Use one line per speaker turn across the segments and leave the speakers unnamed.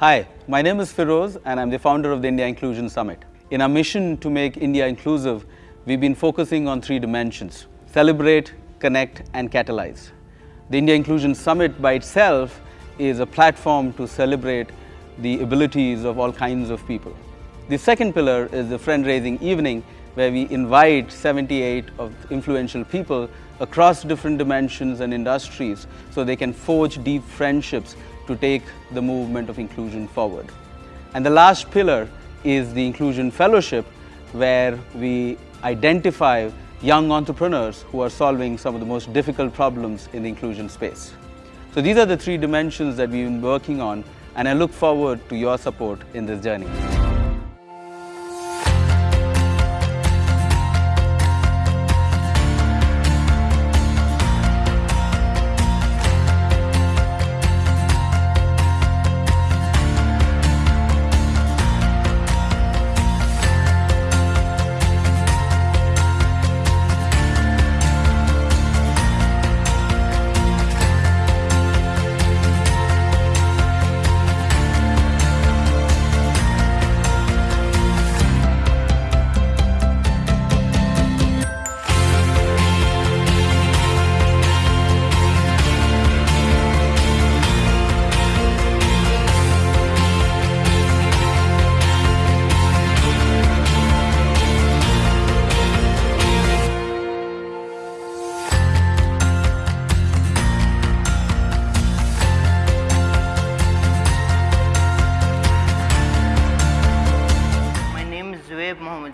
Hi, my name is Ferose and I'm the founder of the India Inclusion Summit. In our mission to make India inclusive, we've been focusing on three dimensions, celebrate, connect and catalyze. The India Inclusion Summit by itself is a platform to celebrate the abilities of all kinds of people. The second pillar is the friend-raising evening where we invite 78 of influential people across different dimensions and industries so they can forge deep friendships to take the movement of inclusion forward. And the last pillar is the Inclusion Fellowship where we identify young entrepreneurs who are solving some of the most difficult problems in the inclusion space. So these are the three dimensions that we've been working on and I look forward to your support in this journey.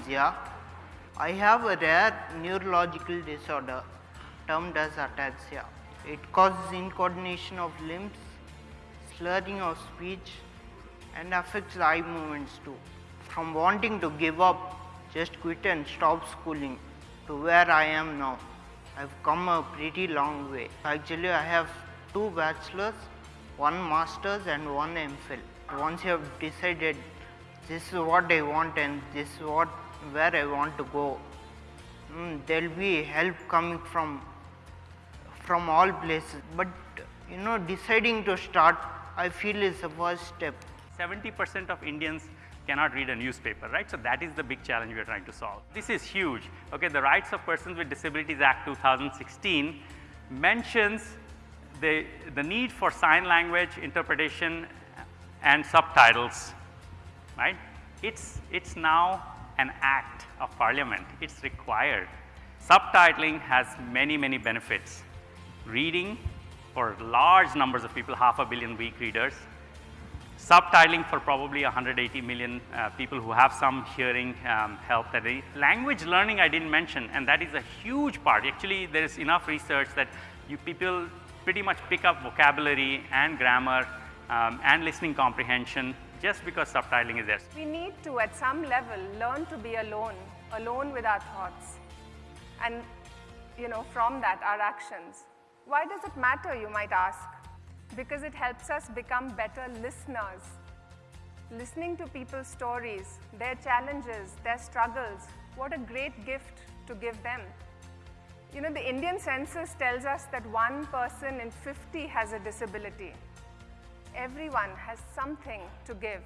Zia. I have a rare neurological disorder termed as ataxia. It causes incoordination of limbs, slurring of speech and affects eye movements too. From wanting to give up, just quit and stop schooling to where I am now. I've come a pretty long way. Actually, I have two bachelors, one master's and one MPhil. Once you have decided this is what I want and this is what where I want to go. Mm, there will be help coming from from all places, but you know deciding to start I feel is the first step.
70% of Indians cannot read a newspaper, right? So that is the big challenge we are trying to solve. This is huge. Okay, the Rights of Persons with Disabilities Act 2016 mentions the, the need for sign language interpretation and subtitles, right? It's, it's now an act of parliament. It's required. Subtitling has many, many benefits. Reading for large numbers of people, half a billion weak readers, subtitling for probably 180 million uh, people who have some hearing um, help that they, language learning I didn't mention and that is a huge part. Actually there is enough research that you people pretty much pick up vocabulary and grammar um, and listening comprehension just because subtitling is there.
We need to, at some level, learn to be alone, alone with our thoughts. And, you know, from that, our actions. Why does it matter, you might ask? Because it helps us become better listeners. Listening to people's stories, their challenges, their struggles, what a great gift to give them. You know, the Indian census tells us that one person in 50 has a disability. Everyone has something to give.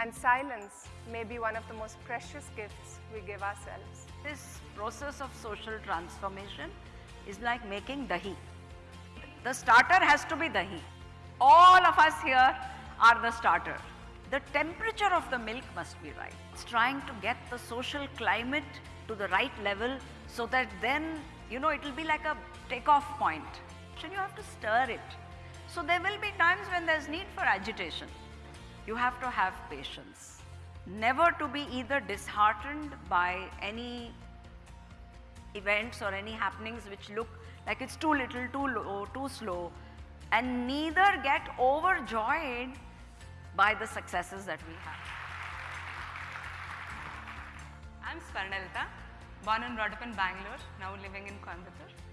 And silence may be one of the most precious gifts we give ourselves.
This process of social transformation is like making dahi. The starter has to be dahi. All of us here are the starter. The temperature of the milk must be right. It's trying to get the social climate to the right level so that then, you know, it will be like a takeoff point. So you have to stir it. So there will be times when there's need for agitation. You have to have patience. Never to be either disheartened by any events or any happenings which look like it's too little, too low, oh, too slow, and neither get overjoyed by the successes that we have.
I'm Swarnalatha, born and brought up in Bangalore, now living in Coimbatore.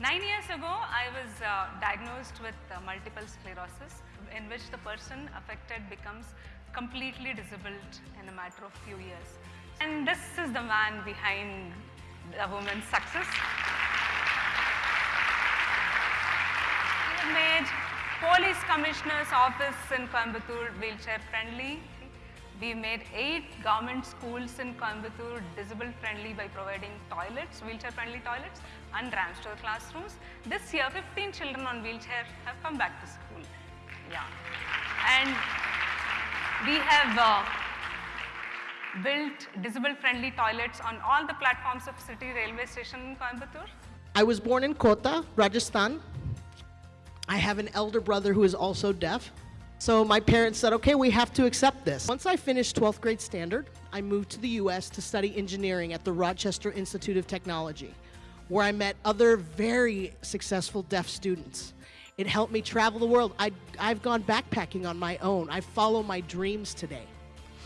Nine years ago, I was uh, diagnosed with uh, multiple sclerosis, in which the person affected becomes completely disabled in a matter of few years. And this is the man behind the woman's success. We have made Police Commissioner's Office in Coimbatore wheelchair friendly. We made eight government schools in Coimbatore disable friendly by providing toilets, wheelchair friendly toilets and ramps to the classrooms. This year 15 children on wheelchair have come back to school. Yeah. And we have uh, built disable friendly toilets on all the platforms of city railway station in Coimbatore.
I was born in Kota, Rajasthan. I have an elder brother who is also deaf. So my parents said, okay, we have to accept this. Once I finished 12th grade standard, I moved to the US to study engineering at the Rochester Institute of Technology, where I met other very successful deaf students. It helped me travel the world. I, I've gone backpacking on my own. I follow my dreams today.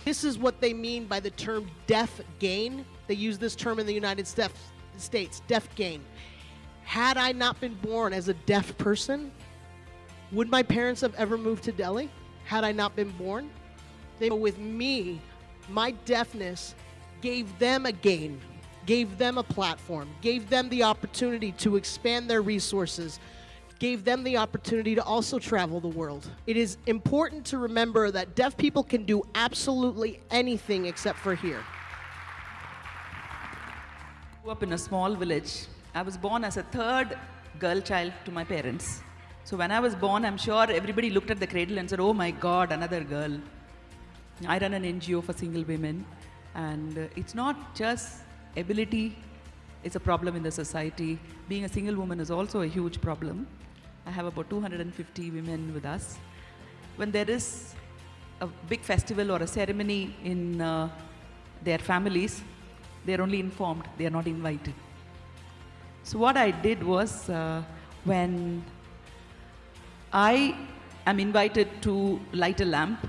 This is what they mean by the term deaf gain. They use this term in the United States, deaf gain. Had I not been born as a deaf person, would my parents have ever moved to Delhi had I not been born? They, with me, my deafness gave them a gain, gave them a platform, gave them the opportunity to expand their resources, gave them the opportunity to also travel the world. It is important to remember that deaf people can do absolutely anything except for here.
grew up in a small village. I was born as a third girl child to my parents. So when I was born, I'm sure everybody looked at the cradle and said, oh my God, another girl. I run an NGO for single women. And uh, it's not just ability, it's a problem in the society. Being a single woman is also a huge problem. I have about 250 women with us. When there is a big festival or a ceremony in uh, their families, they're only informed, they are not invited. So what I did was uh, when I am invited to light a lamp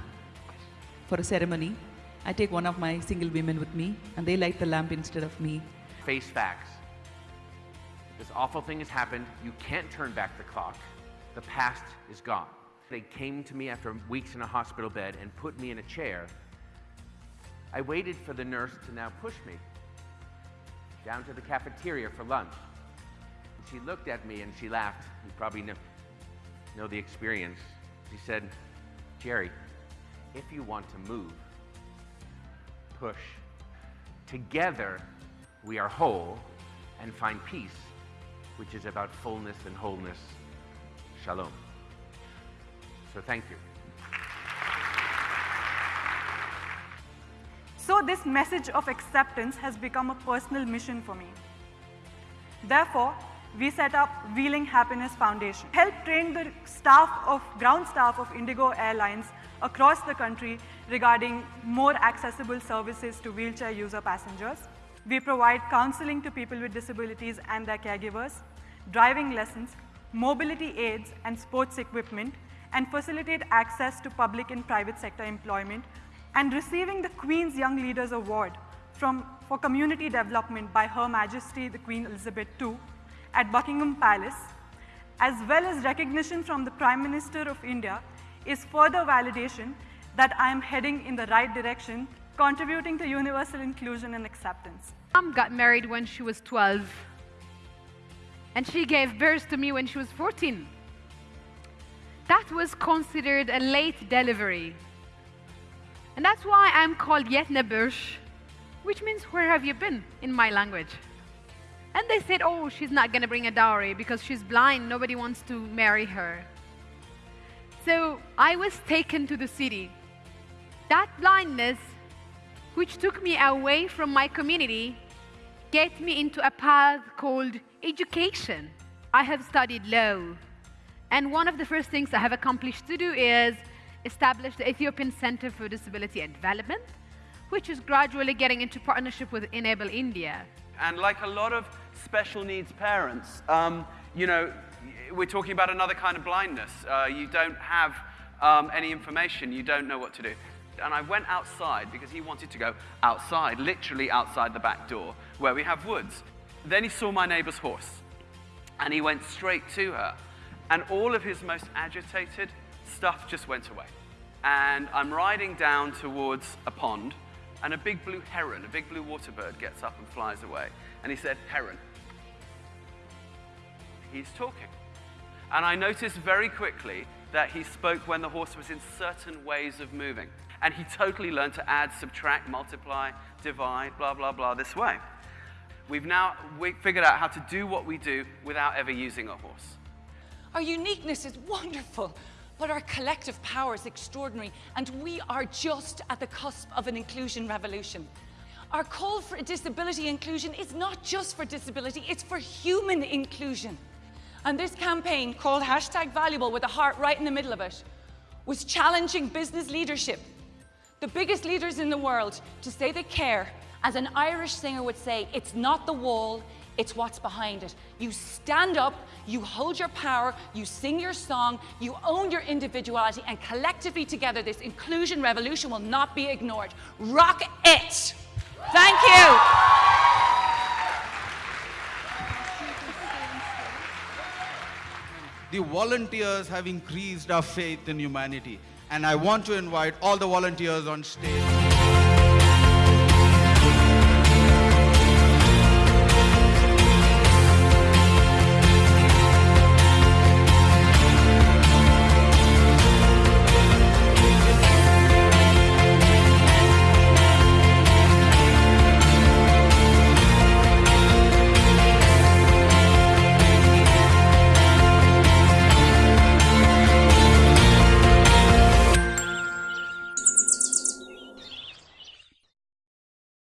for a ceremony. I take one of my single women with me and they light the lamp instead of me.
Face facts. This awful thing has happened. You can't turn back the clock. The past is gone. They came to me after weeks in a hospital bed and put me in a chair. I waited for the nurse to now push me down to the cafeteria for lunch. She looked at me and she laughed. You probably know know the experience. He said, Jerry, if you want to move, push. Together, we are whole and find peace, which is about fullness and wholeness. Shalom. So thank you.
So this message of acceptance has become a personal mission for me. Therefore, we set up Wheeling Happiness Foundation. Help train the staff of, ground staff of Indigo Airlines across the country regarding more accessible services to wheelchair user passengers. We provide counseling to people with disabilities and their caregivers, driving lessons, mobility aids and sports equipment, and facilitate access to public and private sector employment, and receiving the Queen's Young Leaders Award from, for community development by Her Majesty the Queen Elizabeth II at Buckingham Palace, as well as recognition from the Prime Minister of India, is further validation that I am heading in the right direction, contributing to universal inclusion and acceptance.
Mom got married when she was 12, and she gave birth to me when she was 14. That was considered a late delivery. And that's why I'm called Bush, which means where have you been in my language. And they said, oh, she's not going to bring a dowry because she's blind. Nobody wants to marry her. So I was taken to the city. That blindness, which took me away from my community, get me into a path called education. I have studied law. And one of the first things I have accomplished to do is establish the Ethiopian Center for Disability and Development, which is gradually getting into partnership with Enable India.
And like a lot of special needs parents, um, you know, we're talking about another kind of blindness. Uh, you don't have um, any information, you don't know what to do. And I went outside because he wanted to go outside, literally outside the back door, where we have woods. Then he saw my neighbor's horse, and he went straight to her. And all of his most agitated stuff just went away. And I'm riding down towards a pond, and a big blue heron, a big blue water bird, gets up and flies away. And he said, Heron. He's talking. And I noticed very quickly that he spoke when the horse was in certain ways of moving. And he totally learned to add, subtract, multiply, divide, blah, blah, blah, this way. We've now we figured out how to do what we do without ever using a horse.
Our uniqueness is wonderful, but our collective power is extraordinary, and we are just at the cusp of an inclusion revolution. Our call for disability inclusion is not just for disability, it's for human inclusion. And this campaign, called hashtag valuable with a heart right in the middle of it, was challenging business leadership, the biggest leaders in the world, to say they care. As an Irish singer would say, it's not the wall, it's what's behind it. You stand up, you hold your power, you sing your song, you own your individuality, and collectively together, this inclusion revolution will not be ignored. Rock it! Thank you.
The volunteers have increased our faith in humanity. And I want to invite all the volunteers on stage.